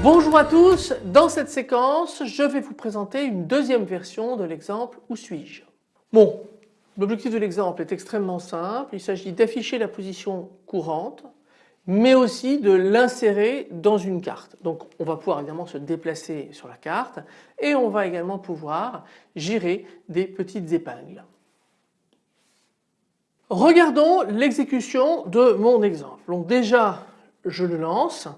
Bonjour à tous, dans cette séquence je vais vous présenter une deuxième version de l'exemple Où suis-je? Bon, l'objectif de l'exemple est extrêmement simple, il s'agit d'afficher la position courante mais aussi de l'insérer dans une carte. Donc on va pouvoir évidemment se déplacer sur la carte et on va également pouvoir gérer des petites épingles. Regardons l'exécution de mon exemple. Donc déjà je le lance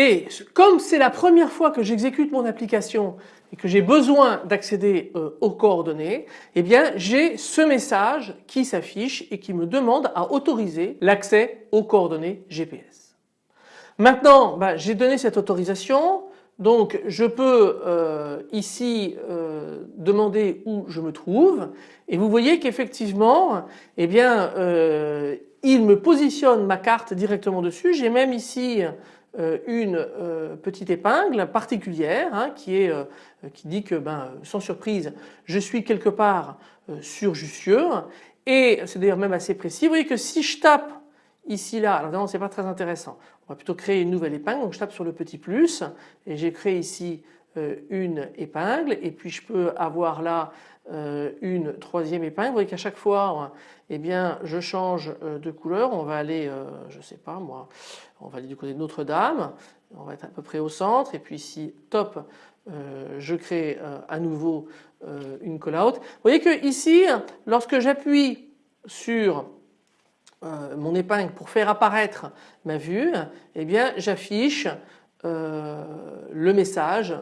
et comme c'est la première fois que j'exécute mon application et que j'ai besoin d'accéder euh, aux coordonnées, eh bien j'ai ce message qui s'affiche et qui me demande à autoriser l'accès aux coordonnées GPS. Maintenant bah, j'ai donné cette autorisation donc je peux euh, ici euh, demander où je me trouve et vous voyez qu'effectivement eh bien il me positionne ma carte directement dessus. J'ai même ici une euh, petite épingle particulière hein, qui, est, euh, qui dit que ben, sans surprise je suis quelque part sur Jussieu. Et c'est d'ailleurs même assez précis. Vous voyez que si je tape ici là, alors non c'est pas très intéressant, on va plutôt créer une nouvelle épingle. Donc je tape sur le petit plus et j'ai créé ici une épingle. Et puis je peux avoir là une troisième épingle. Vous voyez qu'à chaque fois eh bien je change de couleur, on va aller je sais pas moi on va aller du côté de Notre-Dame, on va être à peu près au centre et puis ici top euh, je crée euh, à nouveau euh, une call-out. Vous voyez que ici lorsque j'appuie sur mon épingle pour faire apparaître ma vue, eh bien j'affiche le message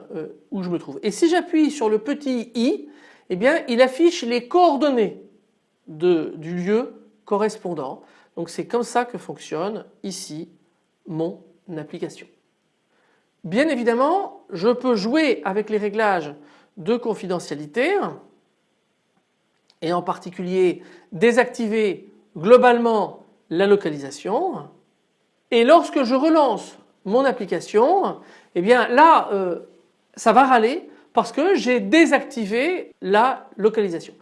où je me trouve. Et si j'appuie sur le petit i, eh bien il affiche les coordonnées du lieu correspondant. Donc c'est comme ça que fonctionne ici mon application. Bien évidemment, je peux jouer avec les réglages de confidentialité et en particulier désactiver globalement la localisation et lorsque je relance mon application, eh bien là euh, ça va râler parce que j'ai désactivé la localisation.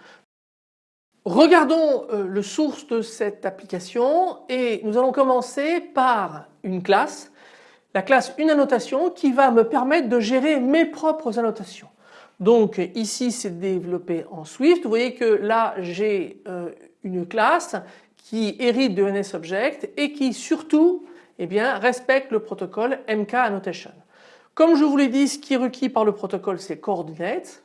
Regardons euh, le source de cette application et nous allons commencer par une classe, la classe une annotation qui va me permettre de gérer mes propres annotations. Donc ici c'est développé en Swift, vous voyez que là j'ai euh, une classe qui hérite de NSObject et qui surtout eh bien, respecte le protocole MK Annotation. Comme je vous l'ai dit, ce qui est requis par le protocole c'est coordinates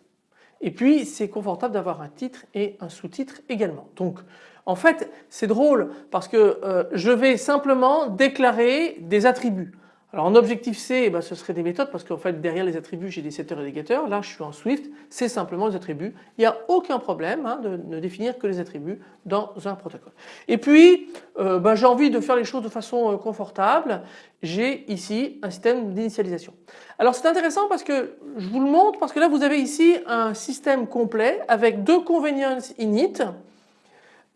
et puis c'est confortable d'avoir un titre et un sous-titre également. Donc en fait c'est drôle parce que euh, je vais simplement déclarer des attributs. Alors en Objectif C eh ben, ce serait des méthodes parce qu'en fait derrière les attributs j'ai des setters et des getters. Là je suis en Swift, c'est simplement les attributs. Il n'y a aucun problème hein, de ne définir que les attributs dans un protocole. Et puis euh, ben, j'ai envie de faire les choses de façon euh, confortable. J'ai ici un système d'initialisation. Alors c'est intéressant parce que je vous le montre parce que là vous avez ici un système complet avec deux convenience init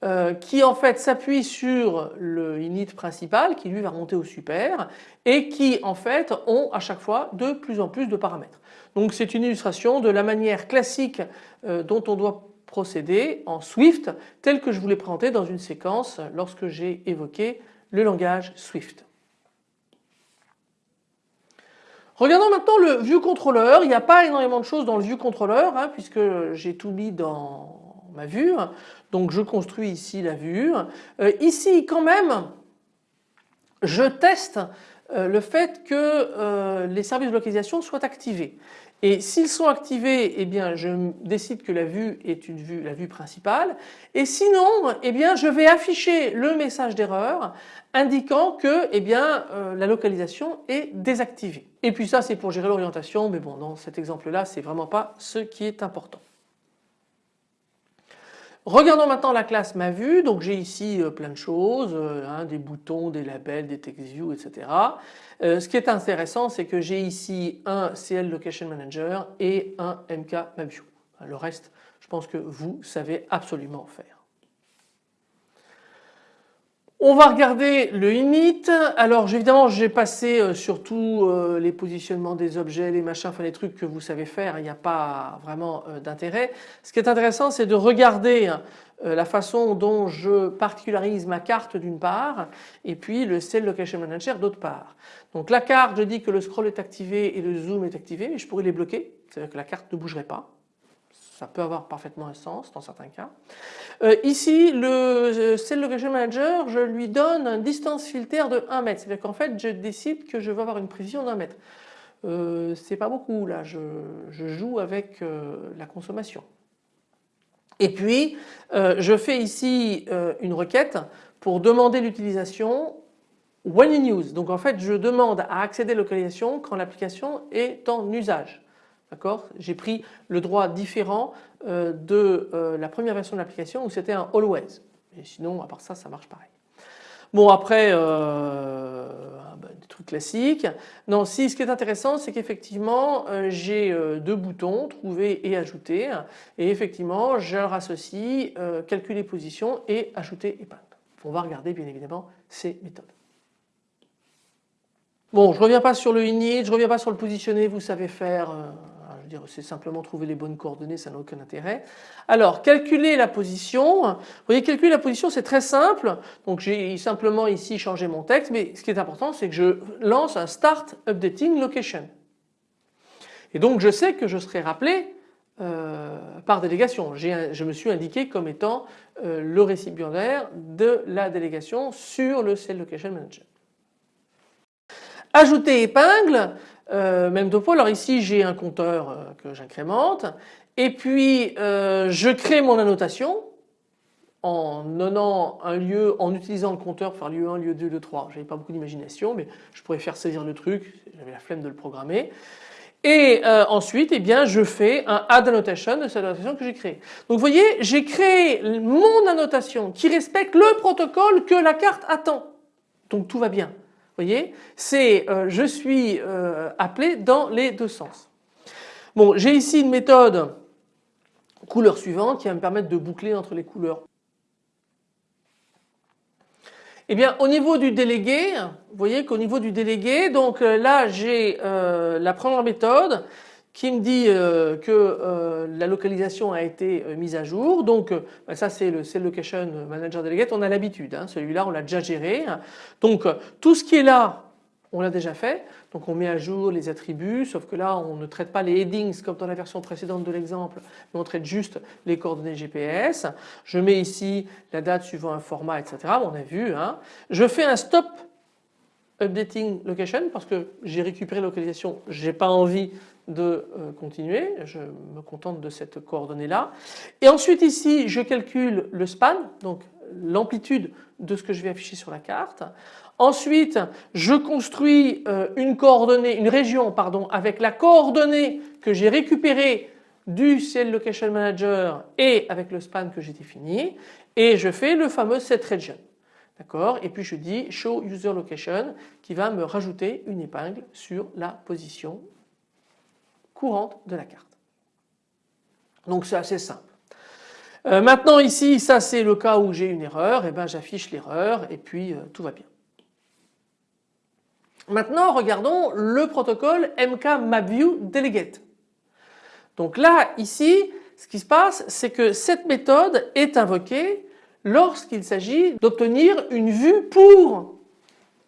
euh, qui en fait s'appuie sur le init principal qui lui va remonter au super et qui en fait ont à chaque fois de plus en plus de paramètres. Donc c'est une illustration de la manière classique euh, dont on doit procéder en Swift tel que je vous l'ai présenté dans une séquence lorsque j'ai évoqué le langage Swift. Regardons maintenant le view controller. Il n'y a pas énormément de choses dans le view controller hein, puisque j'ai tout mis dans ma vue. Donc je construis ici la vue. Euh, ici quand même je teste euh, le fait que euh, les services de localisation soient activés. Et s'ils sont activés, eh bien je décide que la vue est la vue principale. Et sinon, eh bien je vais afficher le message d'erreur indiquant que eh la localisation est désactivée. Et puis ça c'est pour gérer l'orientation, mais bon dans cet exemple-là c'est vraiment pas ce qui est important. Regardons maintenant la classe ma vue, donc j'ai ici euh, plein de choses, euh, hein, des boutons, des labels, des text view, etc. Euh, ce qui est intéressant c'est que j'ai ici un CL Location Manager et un MK View. Le reste je pense que vous savez absolument faire. On va regarder le init. Alors évidemment j'ai passé euh, surtout euh, les positionnements des objets, les machins, enfin les trucs que vous savez faire, il n'y a pas vraiment euh, d'intérêt. Ce qui est intéressant c'est de regarder la façon dont je particularise ma carte d'une part et puis le Cell Location Manager d'autre part. Donc la carte je dis que le scroll est activé et le zoom est activé mais je pourrais les bloquer, c'est-à-dire que la carte ne bougerait pas ça peut avoir parfaitement un sens dans certains cas. Euh, ici, le euh, Cell Location Manager, je lui donne un distance filter de 1 mètre. C'est-à-dire qu'en fait, je décide que je veux avoir une précision d'un mètre. Euh, c'est pas beaucoup là, je, joue avec la consommation. Et puis, je fais ici une requête pour demander l'utilisation when in use. Donc en fait, je demande à accéder à localisation quand l'application est en usage. J'ai pris le droit différent euh, de euh, la première version de l'application où c'était un always. Et sinon, à part ça, ça marche pareil. Bon après, euh, bah, des trucs classiques. Non, si ce qui est intéressant, c'est qu'effectivement, j'ai deux boutons, trouver et ajouter. Et effectivement, je leur associe calculer position et ajouter épingle. On va regarder bien évidemment ces méthodes. Bon, je reviens pas sur le init, je reviens pas sur le positionner, vous savez faire c'est simplement trouver les bonnes coordonnées, ça n'a aucun intérêt. Alors, calculer la position. Vous voyez, calculer la position, c'est très simple. Donc, j'ai simplement ici changé mon texte, mais ce qui est important, c'est que je lance un Start Updating Location. Et donc, je sais que je serai rappelé euh, par délégation. Je me suis indiqué comme étant euh, le récipiendaire de la délégation sur le Cell Location Manager. Ajouter épingle, euh, même topo. Alors ici j'ai un compteur euh, que j'incrémente et puis euh, je crée mon annotation en donnant un lieu, en utilisant le compteur pour faire lieu 1, lieu 2, lieu 3. J'avais pas beaucoup d'imagination mais je pourrais faire saisir le truc, j'avais la flemme de le programmer. Et ensuite, eh bien, je fais un add annotation de cette annotation que j'ai créée. Donc vous voyez, j'ai créé mon annotation qui respecte le protocole que la carte attend. Donc tout va bien voyez C'est euh, je suis euh, appelé dans les deux sens. Bon j'ai ici une méthode couleur suivante qui va me permettre de boucler entre les couleurs. Eh bien au niveau du délégué, vous voyez qu'au niveau du délégué, donc euh, là j'ai la première méthode qui me dit euh, que euh, la localisation a été euh, mise à jour. Donc bah, ça c'est le Location Manager Delegate, on a l'habitude, hein. celui-là on l'a déjà géré. Donc tout ce qui est là, on l'a déjà fait. Donc on met à jour les attributs, sauf que là on ne traite pas les headings comme dans la version précédente de l'exemple, mais on traite juste les coordonnées GPS. Je mets ici la date suivant un format, etc. On a vu. Hein. Je fais un stop updating location parce que j'ai récupéré la localisation, j'ai pas envie de euh, continuer, je me contente de cette coordonnée là. Et ensuite ici je calcule le span, donc l'amplitude de ce que je vais afficher sur la carte. Ensuite je construis euh, une coordonnée, une région pardon, avec la coordonnée que j'ai récupérée du Cell Location Manager et avec le span que j'ai défini et je fais le fameux set region. D'accord? Et puis je dis show user location qui va me rajouter une épingle sur la position courante de la carte. Donc c'est assez simple. Euh, maintenant ici, ça c'est le cas où j'ai une erreur, et eh ben j'affiche l'erreur et puis euh, tout va bien. Maintenant regardons le protocole MK. Donc là ici ce qui se passe c'est que cette méthode est invoquée lorsqu'il s'agit d'obtenir une vue pour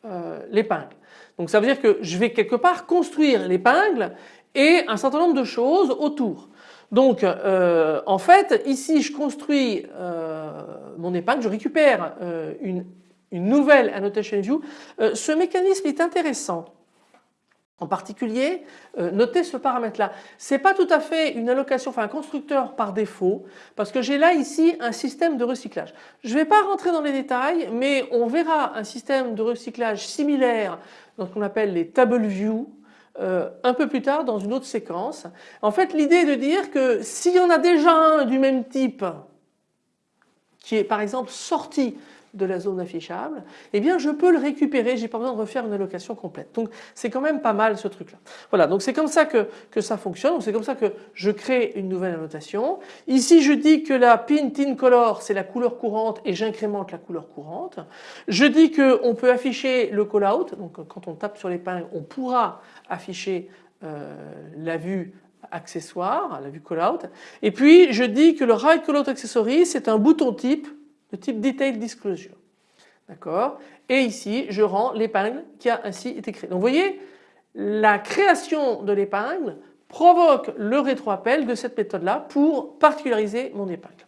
euh, l'épingle. Donc ça veut dire que je vais quelque part construire l'épingle et un certain nombre de choses autour. Donc euh, en fait ici je construis euh, mon épingle, je récupère euh, une, nouvelle annotation view. ce mécanisme est intéressant. En particulier, notez ce paramètre-là. C'est pas tout à fait une allocation, enfin un constructeur par défaut, parce que j'ai là ici un système de recyclage. Je ne vais pas rentrer dans les détails, mais on verra un système de recyclage similaire dans ce qu'on appelle les table view, euh, un peu plus tard dans une autre séquence. En fait l'idée est de dire que s'il y en a déjà un du même type qui est par exemple sorti de la zone affichable, eh bien je peux le récupérer, j'ai pas besoin de refaire une allocation complète. Donc c'est quand même pas mal ce truc là. Voilà donc c'est comme ça que, que ça fonctionne, c'est comme ça que je crée une nouvelle annotation. Ici je dis que la pin tin color c'est la couleur courante et j'incrémente la couleur courante. Je dis qu'on peut afficher le callout, donc quand on tape sur l'épingle on pourra afficher euh, la vue accessoire, la vue callout. Et puis je dis que le Right Callout Accessory c'est un bouton type de type Detail Disclosure. D'accord? Et ici je rends l'épingle qui a ainsi été créée. Donc vous voyez la création de l'épingle provoque le rétroappel de cette méthode là pour particulariser mon épingle.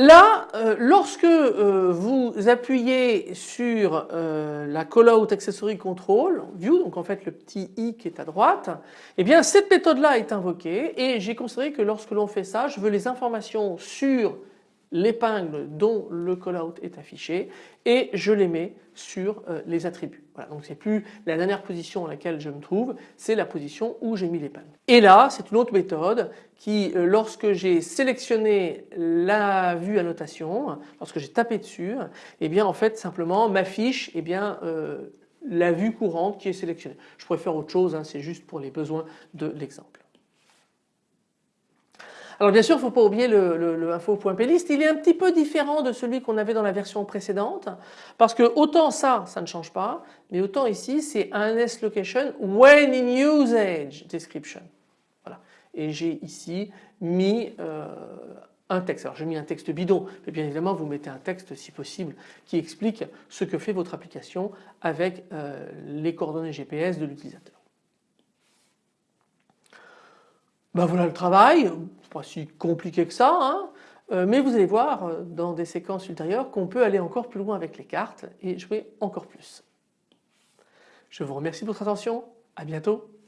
Là, euh, lorsque euh, vous appuyez sur euh, la Callout Accessory Control View, donc en fait le petit i qui est à droite, eh bien cette méthode là est invoquée et j'ai considéré que lorsque l'on fait ça, je veux les informations sur l'épingle dont le callout est affiché et je les mets sur euh, les attributs. Voilà, donc c'est plus la dernière position à laquelle je me trouve, c'est la position où j'ai mis l'épingle. Et là, c'est une autre méthode qui, euh, lorsque j'ai sélectionné la vue annotation, lorsque j'ai tapé dessus, eh bien en fait simplement m'affiche eh bien euh, la vue courante qui est sélectionnée. Je pourrais faire autre chose, hein, c'est juste pour les besoins de l'exemple. Alors bien sûr, il ne faut pas oublier le, info.plist, il est un petit peu différent de celui qu'on avait dans la version précédente parce que autant ça, ça ne change pas, mais autant ici c'est un location when in usage description. Voilà. Et j'ai ici mis euh, un texte. Alors j'ai mis un texte bidon, mais bien évidemment vous mettez un texte si possible qui explique ce que fait votre application avec euh, les coordonnées GPS de l'utilisateur. Ben voilà le travail, pas si compliqué que ça, hein. euh, mais vous allez voir euh, dans des séquences ultérieures qu'on peut aller encore plus loin avec les cartes et jouer encore plus. Je vous remercie de votre attention, à bientôt.